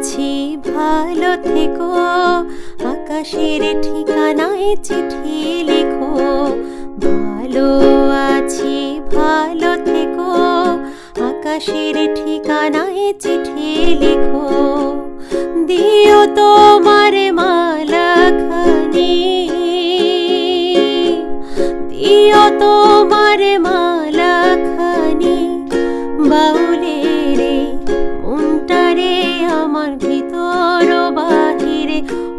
আছি, ভালো থেকো। আকাশের ঠিকানায় চিঠি লেখো। ভালো আছি, ভালো থেকো। আকাশের ঠিকানায় চিঠি লেখো। দিও তোমার মালাখানি। দিও তোমার মালাখানি আমার ভিতর বাহিরে,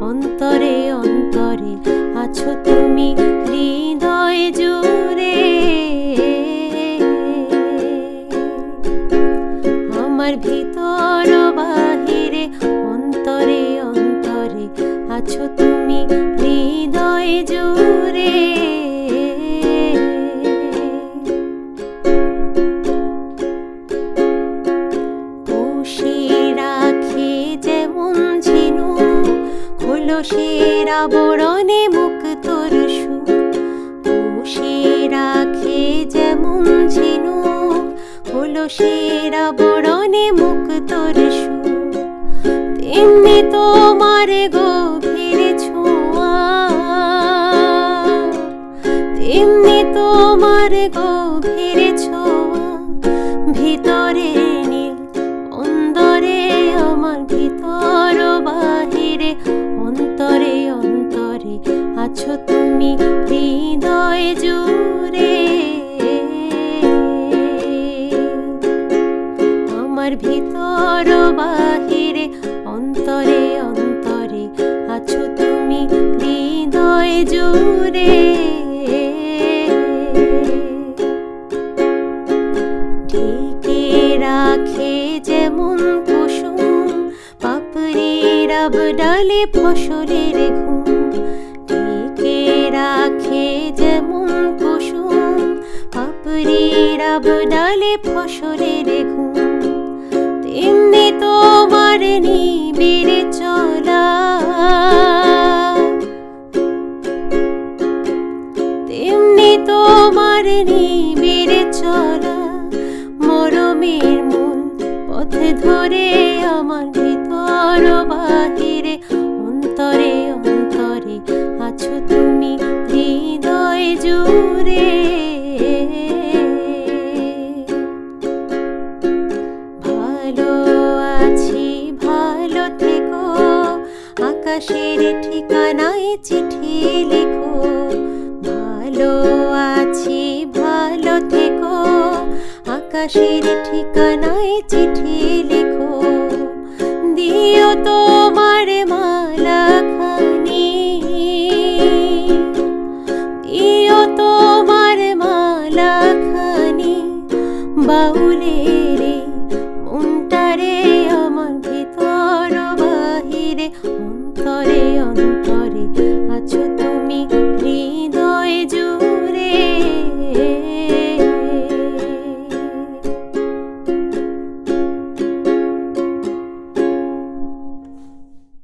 অন্তরে অন্তরে আছো তুমি হৃদয় জুড়ে। আমার ভিতর বাহিরে, অন্তরে অন্তরে আছো তুমি হৃদয় জুড়ে। খোলসের আবরণে তোর সু পুষে রাখে যেমন ঝিনু খোলসের আবরণে মুখ তোর সু তেমনি তোমার গভীর ছোঁয়া, তেমনি তোমার গভীর ছোঁয়া, ভিতরে ভিতর বাহিরে, অন্তরে অন্তরে আছো তুমি হৃদয় জুড়ে। ঢেকে রাখে যেমন কুসুম পাপড়ির ডালে ফসলের ঘুম। ঢেকে রাখে যেমন কুসুম পাপড়ির ডালে ফসলের তোমার নিবিড় চলা। তেমনি তোমার নিবিড় চলা। মরমের মূল পথে ধরে আমার ভিতর বাহিরে আকাশের ঠিকানায় চিঠি লেখো। ভালো আছি, ভালো থেকো। আকাশের ঠিকানায় চিঠি লেখো। দিও তোমার মালা খানি। দিও তোমার মালা খানি। বাউলে রে